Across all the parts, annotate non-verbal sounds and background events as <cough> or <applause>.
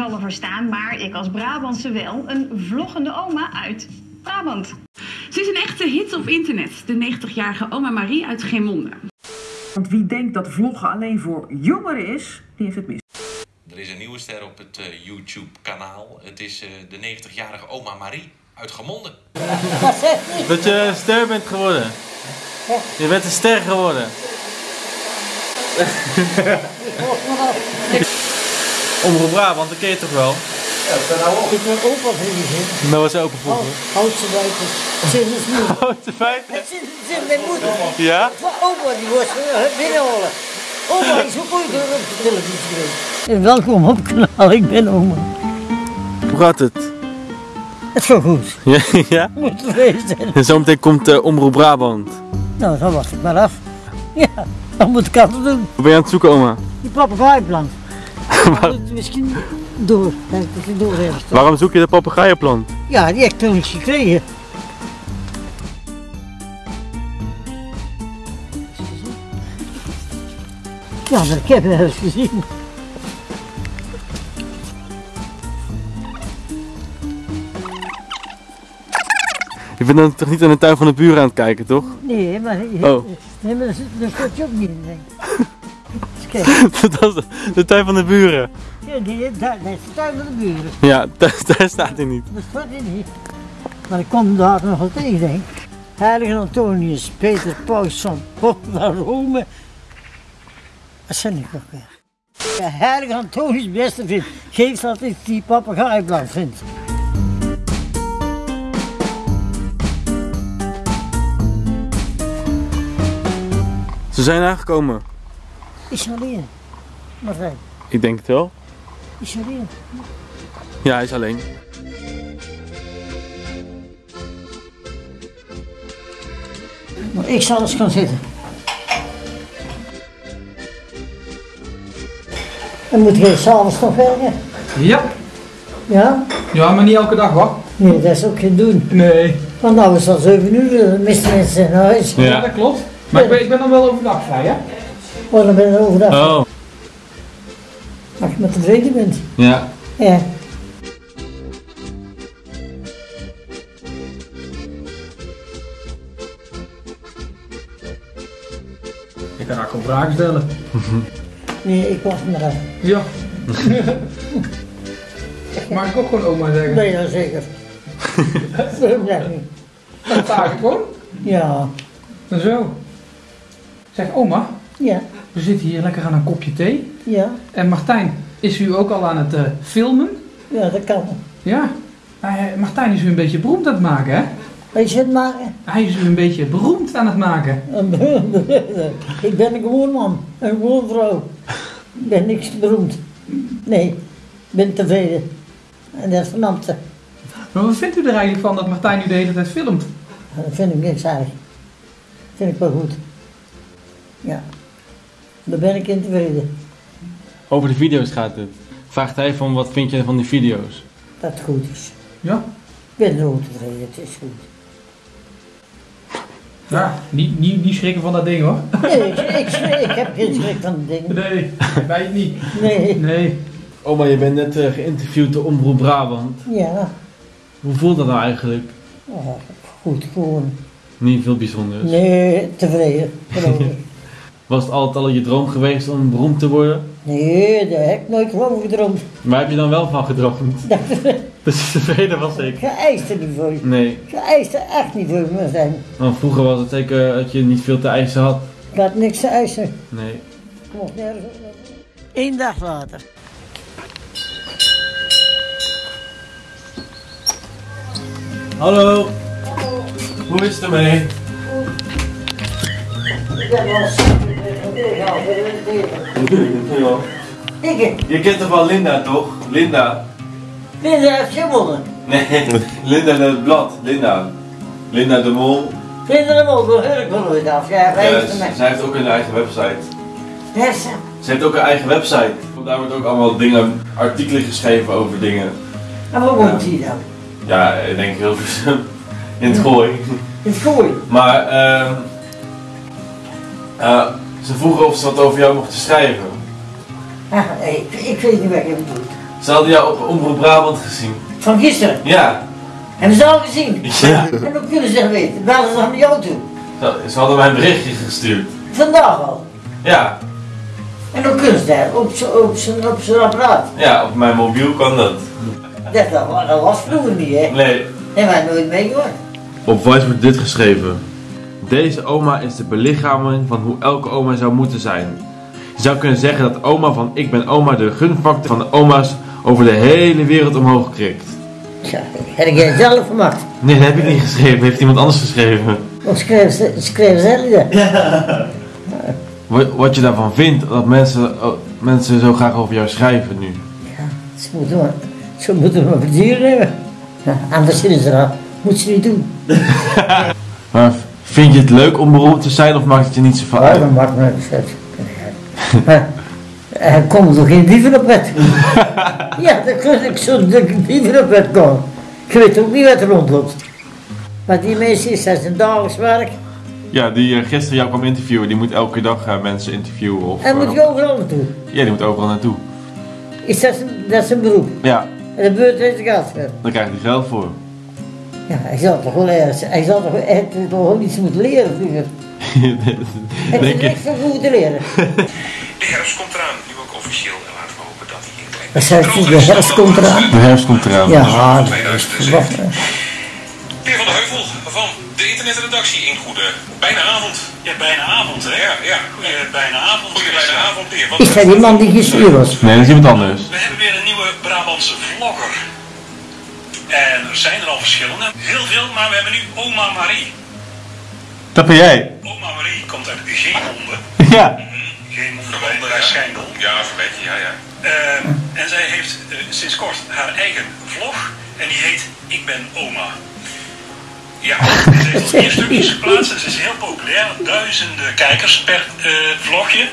zal ervoor staan, maar ik als Brabantse wel. Een vloggende oma uit Brabant. Ze is een echte hit op internet, de 90-jarige oma Marie uit Geemonde. Want wie denkt dat vloggen alleen voor jongeren is, die heeft het mis. Er is een nieuwe ster op het eh, YouTube-kanaal. Het is eh, de 90-jarige oma Marie uit Gemonde. <laughs> Dat je een ster bent geworden. Je bent een ster geworden. <laughs> <laughs> Omroep Brabant, dat ken je toch wel? Ik ben opa vriendin. Dat was open vroeger. Houtse buiten. Sinds nu. Grote feiten. Sinds mijn moeder. Ja? Maar opa die was eh, binnenhalen. Oma is ook ooit op de televisie geweest. En welkom op het kanaal, ik ben oma. Hoe gaat het? Het gaat goed. Ja? <laughs> ja? Moet tevreden zijn. En zometeen komt uh, Omroep Brabant. Nou, dan wacht ik maar af. Ja, dan moet ik altijd doen. Wat ben je aan het zoeken, oma? Die. Dat moet <laughs> misschien door. Dat ik het door heb. Waarom zoek je de papegaaienplant? Ja, die heb ik toen eens gekregen. Ja, maar ik heb het eens gezien. Je bent dan toch niet aan de tuin van de buren aan het kijken, toch? Nee, maar, Oh. nee, maar dat dat komt je ook niet in, denk ik. Kijk, <laughs> dat is de, tuin van de buren. ja, die, daar, dat is de tuin van de buren. Ja, daar, daar staat hij niet. Dat staat er niet. Maar ik kom daar nog wel tegen, denk. Heilige Antonius, Peter Paus van van Rome. Dat zijn ik nog weer. Ja, Heilige Antonius, beste vriend, geef dat ik die papegaaiplant vind. Ze zijn aangekomen. Is alleen. Martijn, Ik denk het wel. is alleen. Ja, hij is alleen. Maar ik zal eens gaan zitten. Dan moet je s'avonds nog werken. Ja. Ja? ja, maar niet elke dag hoor. Nee, dat is ook geen doen. Nee. Want nou is het al 7 uur, de meeste mensen zijn naar huis. Ja. dat klopt. Maar ik ben, ik ben dan wel overdag vrij, hè? Oh, dan ben je overdag. Oh. Als je maar tevreden bent. Ja. Ja. Ik kan ook vragen stellen. <laughs> Nee, ik wacht maar af. Ja. <laughs> Mag ik ook gewoon oma zeggen? Nee, ja, zeker. <laughs> Waarom zeg niet? Dat vraag ik gewoon. Ja. En zo. Zeg oma, Ja. We zitten hier lekker aan een kopje thee. Ja. En Martijn, is u ook al aan het eh, filmen? Ja, dat kan. Ja. Eh, Martijn is u een beetje beroemd aan het maken, hè? Weet je het maken? Hij is u een beetje beroemd aan het maken. <laughs> ik ben een gewoon man. Een gewoon vrouw. Ik ben niks beroemd. Nee. Ik ben tevreden. En dat is Amte. Maar wat vindt u er eigenlijk van dat Martijn u de hele tijd filmt? Dat vind ik niks erg. Vind ik wel goed. Ja. Daar ben ik in tevreden. Over de video's gaat het. Vraagt hij van wat vind je van die video's? Dat het goed is. Ja. Ik ben er ook tevreden. Het is goed. Ja, niet, niet, niet schrikken van dat ding hoor. Nee, ik, ik, ik heb geen schrik van de dingen. Nee, wij niet. Nee. Nee. Oma, je bent net eh, geïnterviewd door Omroep Brabant. Ja. Hoe voelt dat nou eigenlijk? Oh, goed, gewoon. Niet veel bijzonders. Nee, tevreden. <laughs> Was het altijd al je droom geweest om beroemd te worden? Nee, daar heb ik nooit van gedroomd. Waar heb je dan wel van gedroomd? <laughs> Dat je tevreden was ik. Geëist er niet voor. Nee, Geëist er echt niet voor me zijn. want vroeger was het zeker dat je niet veel te eisen had. Ik had niks te eisen. Nee. Ik mocht nergens op. Eén dag later. Hallo. Hoe is het ermee? Ik heb Je kent toch wel Linda, toch? Linda? Linda heeft gewonnen. Nee, <laughs> Linda het blad. Linda. Linda de Mol. Linda de Mol, daar hoor ik wel nooit af. Ja, zij heeft ook een eigen website. Heeft ze? Heeft ook een eigen website. Daar wordt ook allemaal dingen, artikelen geschreven over dingen. En waar woont hij dan? Ja, ik denk heel veel <laughs> in het gooi. In het gooi. Maar ehm eh, ze vroegen of ze wat over jou mochten schrijven. Ah, ik, ik weet niet wat je bedoelt. Ze hadden jou op Omroep Brabant gezien. Van gisteren. Ja. Hebben ze al gezien? Ja. En hoe kunnen ze dat weten? Bellen ze naar jou toe? Ze- Ze hadden mij een berichtje gestuurd. Vandaag al. Ja. En hoe kunnen ze dat? Op zijn op zijn- op zijn apparaat. Ja, op mijn mobiel kan dat. Dat, dat, wa- dat was vroeger niet, hè? Nee. Hebben wij nooit meegemaakt. Op Voice wordt dit geschreven. Deze oma is de belichaming van hoe elke oma zou moeten zijn. Je zou kunnen zeggen dat oma van Ik ben oma de gunfactor van de oma's over de hele wereld omhoog krikt. Ja, heb ik het zelf gemaakt? Nee, dat heb ik niet geschreven. Heeft iemand anders geschreven. Of schreef ze, schreef ze dat? Wat, wat je daarvan vindt, dat mensen, oh, mensen zo graag over jou schrijven nu. Ja, ze moeten maar, ze moeten maar verdienen hebben. Ja, anders vinden ze dat. Moet ze niet doen. <laughs> Maar vind je het leuk om beroemd te zijn of maakt het je niet zoveel Ja, uit? dat maakt me niet uit. Maar er komen toch geen dieven op bed? <laughs> ja, dan kun ik zo dieven op bed komen. Je weet ook niet wat er rondloopt. Maar die mensen is dat zijn dagelijks werk. Ja, die eh, gisteren jou kwam interviewen, die moet elke dag eh, mensen interviewen. Of, En moet eh, je overal naartoe. Ja, die moet overal naartoe. Is dat zijn, dat beroep? Ja, En de beurt geld voor. daar krijgt hij geld voor. Ja, hij zal toch wel ergens, hij zal toch, hij toch iets moeten leren vroeger. <laughs> Denk heeft je? niks van moeten leren. De herfst komt eraan, nu ook officieel. En laten we hopen dat hij hij, de herfst komt eraan. De herfst komt eraan. Ja, dat is 2007. verwacht. hè. Peer van de Heuvel van de internetredactie in Goede. Bijna avond. Ja, bijna avond, hè? Ja, ja. Goeie bijna avond. Goeie bijna avond, Peer. Is dat die man die gestuurd was? Nee, dat is iemand anders. We hebben En er zijn er al verschillende. Heel veel, maar we hebben nu Oma Marie. Dat ben jij. Oma Marie komt uit Geemonde. <laughs> Ja. Verbonden, bij ja. Schijndel. Ja, ja, ja. Eh, en zij heeft eh, sinds kort haar eigen vlog. En die heet Ik ben Oma. Ja, <laughs> Ze heeft al vier stukjes geplaatst en ze is heel populair. Duizenden kijkers per eh, vlogje.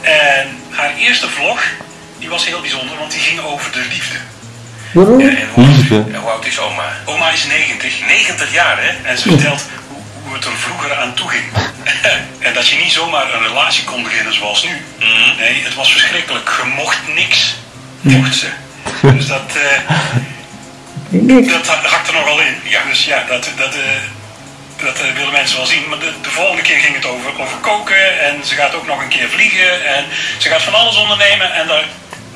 En haar eerste vlog, die was heel bijzonder, want die ging over de liefde. Waarom? en hoe, Liefde. en hoe oud is oma? Oma is 90, 90 jaar hè, en ze vertelt hoe, hoe het er vroeger aan toe ging. <laughs> en dat je niet zomaar een relatie kon beginnen zoals nu. Nee, het was verschrikkelijk. Je mocht niks, mocht ze. <laughs> Dus dat, eh, Niks. dat ha- hakt er nogal in. Ja, dus ja, dat, dat, eh, dat eh, willen mensen wel zien. Maar de, de volgende keer ging het over, over koken en ze gaat ook nog een keer vliegen en ze gaat van alles ondernemen en daar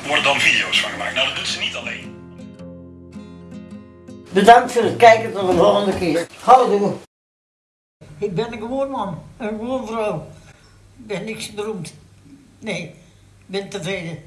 worden dan video's van gemaakt. Nou, dat doet ze niet alleen. Bedankt voor het kijken tot de volgende keer. Houdoe. Ik ben een gewoon man, een gewoon vrouw. Ik ben niks beroemd. Nee, ik ben tevreden.